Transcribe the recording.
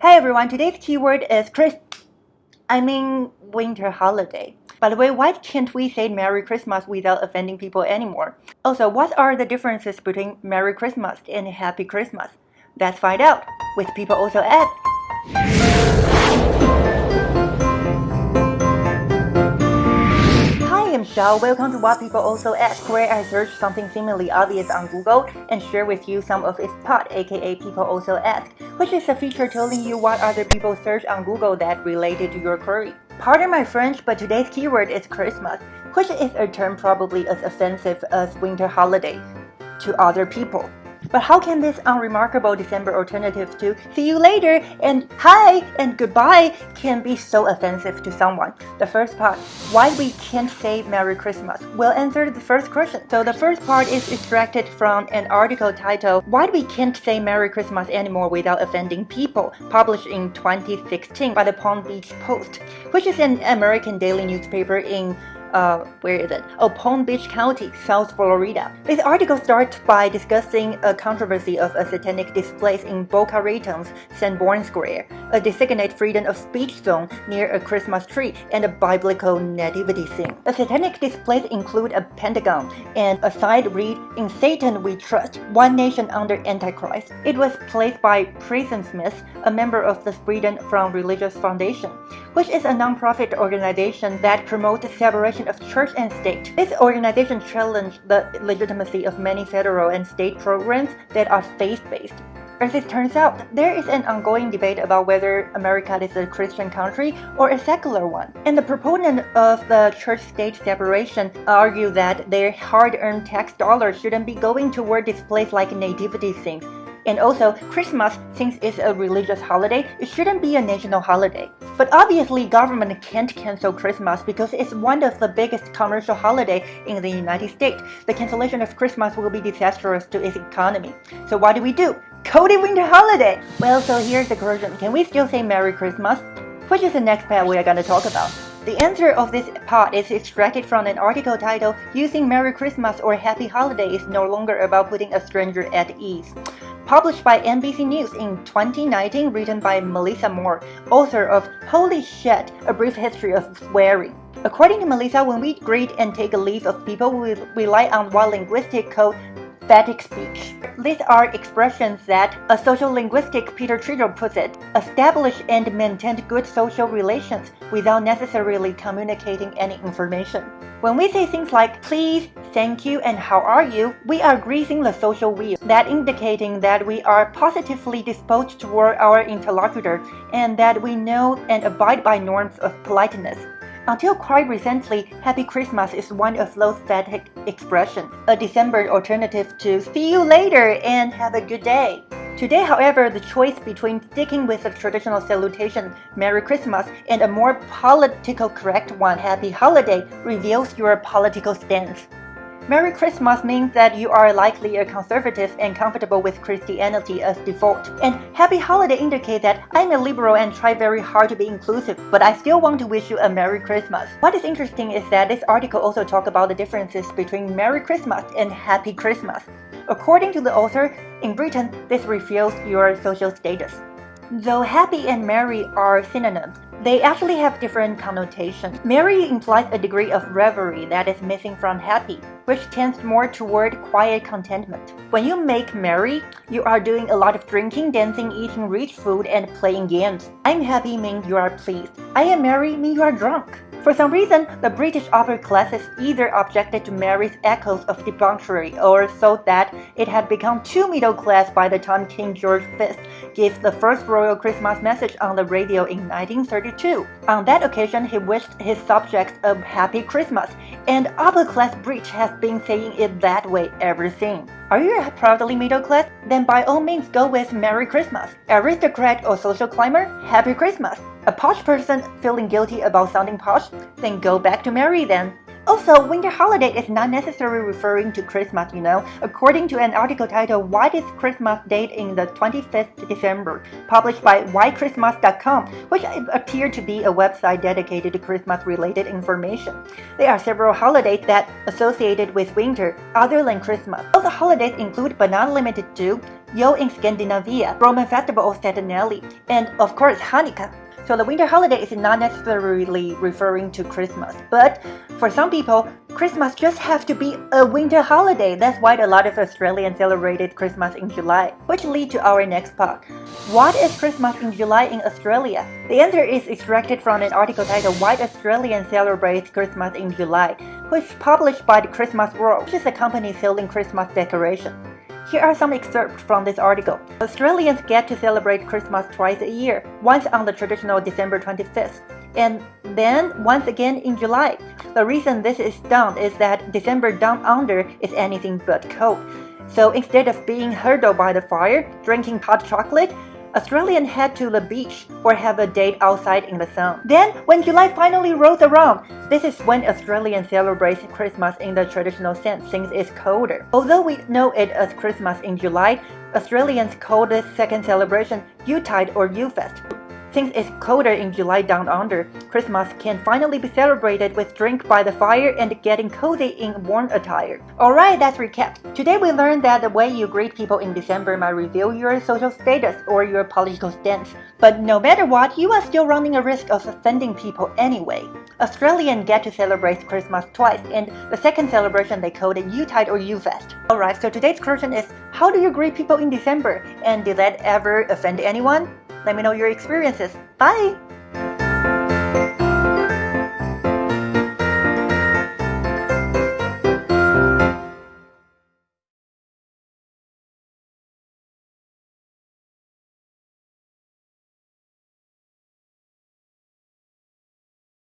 Hey everyone, today's keyword is Chris. I mean winter holiday. By the way, why can't we say Merry Christmas without offending people anymore? Also, what are the differences between Merry Christmas and Happy Christmas? Let's find out with People Also Ask. Hi, Welcome to What People Also Ask, where I search something seemingly obvious on Google and share with you some of its part, aka People Also Ask, which is a feature telling you what other people search on Google that related to your query. Pardon my French, but today's keyword is Christmas, which is a term probably as offensive as winter holiday to other people. But how can this unremarkable December alternative to see you later and hi and goodbye can be so offensive to someone? The first part, why we can't say Merry Christmas, will answer the first question. So the first part is extracted from an article titled Why We Can't Say Merry Christmas Anymore Without Offending People, published in 2016 by the Palm Beach Post, which is an American daily newspaper in uh, where is it? Oh, Palm Beach County, South Florida. This article starts by discussing a controversy of a satanic display in Boca Raton's Sanborn Square, a designated freedom of speech zone near a Christmas tree and a biblical nativity scene. The satanic displays include a pentagon and a side read, In Satan we trust, one nation under Antichrist. It was placed by Preston Smith, a member of the Freedom from Religious Foundation, which is a non-profit organization that promotes separation of church and state. This organization challenged the legitimacy of many federal and state programs that are faith-based. As it turns out, there is an ongoing debate about whether America is a Christian country or a secular one. And the proponent of the church-state separation argue that their hard-earned tax dollars shouldn't be going toward displays like nativity scenes and also, Christmas, since it's a religious holiday, it shouldn't be a national holiday. But obviously, government can't cancel Christmas because it's one of the biggest commercial holiday in the United States. The cancellation of Christmas will be disastrous to its economy. So what do we do? Cody winter holiday! Well, so here's the question. Can we still say Merry Christmas? Which is the next part we are going to talk about. The answer of this part is extracted from an article titled Using Merry Christmas or Happy Holiday is no longer about putting a stranger at ease published by NBC News in 2019, written by Melissa Mohr, author of Holy Shit, A Brief History of Swearing. According to Melissa, when we greet and take a leave of people, we rely on what linguistics call phatic speech. These are expressions that, as social linguistic Peter Trudgill puts it, establish and maintain good social relations without necessarily communicating any information. When we say things like please, thank you, and how are you, we are greasing the social wheel, that indicating that we are positively disposed toward our interlocutor and that we know and abide by norms of politeness. Until quite recently, Happy Christmas is one of those phatic expressions, a December alternative to see you later and have a good day. Today, however, the choice between sticking with the traditional salutation Merry Christmas and a more political correct one Happy Holiday reveals your political stance. Merry Christmas means that you are likely a conservative and comfortable with Christianity as default. And Happy Holiday indicates that I'm a liberal and try very hard to be inclusive, but I still want to wish you a Merry Christmas. What is interesting is that this article also talks about the differences between Merry Christmas and Happy Christmas. According to the author, in Britain, this reveals your social status. Though happy and merry are synonyms, they actually have different connotations. Merry implies a degree of revelry that is missing from happy, which tends more toward quiet contentment. When you make merry, you are doing a lot of drinking, dancing, eating rich food, and playing games. I'm happy means you are pleased. I am merry means you are drunk. For some reason, the British upper classes either objected to merry's echoes of debauchery or thought that it had become too middle class by the time King George V gave the first royal Christmas message on the radio in 1932. On that occasion, he wished his subjects a happy Christmas, and upper class British has been saying it that way ever since. Are you proudly middle class? Then by all means go with Merry Christmas. Aristocrat or social climber? Happy Christmas. A posh person feeling guilty about sounding posh? Then go back to Merry then. Also, winter holiday is not necessarily referring to Christmas, you know. According to an article titled Why is Christmas Date in the 25th December, published by whychristmas.com, which appeared to be a website dedicated to Christmas-related information. There are several holidays that associated with winter other than Christmas. Other holidays include but not limited to Yule in Scandinavia, Roman festival of Saturnalia, and of course Hanukkah. So the winter holiday is not necessarily referring to Christmas, but for some people, Christmas just has to be a winter holiday. That's why a lot of Australians celebrated Christmas in July, which lead to our next part. What is Christmas in July in Australia? The answer is extracted from an article titled Why Australians Celebrate Christmas in July, which is published by the Christmas World, which is a company selling Christmas decorations. Here are some excerpts from this article. Australians get to celebrate Christmas twice a year, once on the traditional December 25th, and then once again in July. The reason this is done is that December down under is anything but cold. So instead of being hurdled by the fire, drinking hot chocolate, Australians head to the beach or have a date outside in the sun. Then, when July finally rolls around, this is when Australians celebrate Christmas in the traditional sense since it's colder. Although we know it as Christmas in July, Australians call this second celebration Yuletide or Yulefest. Since it's colder in July down under, Christmas can finally be celebrated with drink by the fire and getting cozy in warm attire. Alright, that's recap. Today we learned that the way you greet people in December might reveal your social status or your political stance. But no matter what, you are still running a risk of offending people anyway. Australians get to celebrate Christmas twice, and the second celebration they call it Yuletide or Yulefest. Alright, so today's question is, how do you greet people in December? And did that ever offend anyone? Let me know your experiences. Bye!